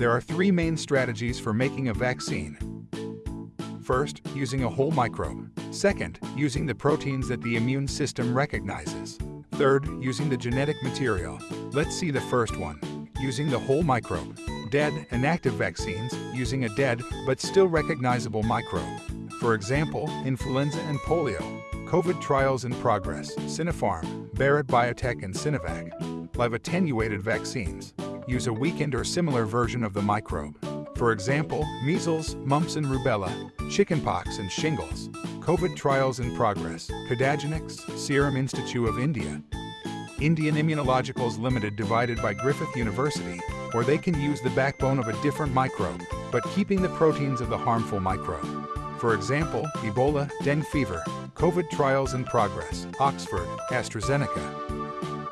There are three main strategies for making a vaccine. First, using a whole microbe. Second, using the proteins that the immune system recognizes. Third, using the genetic material. Let's see the first one, using the whole microbe. Dead, and active vaccines using a dead but still recognizable microbe. For example, influenza and polio. COVID trials in progress, Sinopharm, Bharat Biotech and Sinovac. Live attenuated vaccines use a weakened or similar version of the microbe. For example, measles, mumps and rubella, chickenpox and shingles. COVID trials in progress, Codagenix, Serum Institute of India, Indian Immunologicals Limited divided by Griffith University, or they can use the backbone of a different microbe, but keeping the proteins of the harmful microbe. For example, Ebola, dengue fever, COVID trials in progress, Oxford, AstraZeneca,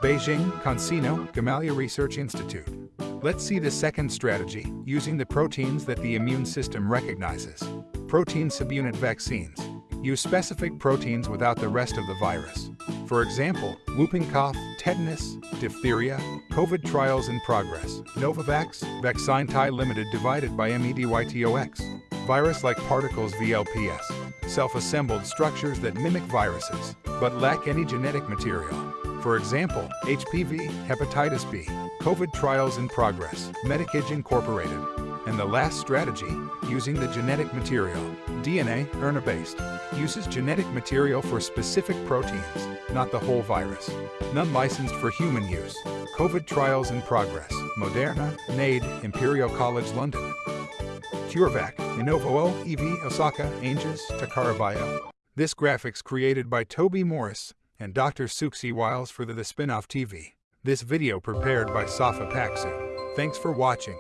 Beijing, CanSino Gamaleya Research Institute. Let's see the second strategy, using the proteins that the immune system recognizes. Protein subunit vaccines. Use specific proteins without the rest of the virus. For example, whooping cough, tetanus, diphtheria, COVID trials in progress, Novavax, Vaxine Limited divided by MEDYTOX, virus-like particles VLPS, self-assembled structures that mimic viruses, but lack any genetic material. For example, HPV, hepatitis B, COVID trials in progress, Medicago Incorporated, and the last strategy, using the genetic material, DNA, RNA-based, uses genetic material for specific proteins, not the whole virus. None licensed for human use. COVID trials in progress, Moderna, NAID, Imperial College London. CureVac, Innovo EV, Osaka, Anges, Takara Bio. This graphics created by Toby Morris and Dr. Siouxsie Wiles for the, the Spinoff TV. This video prepared by Safa Paksu. Thanks for watching.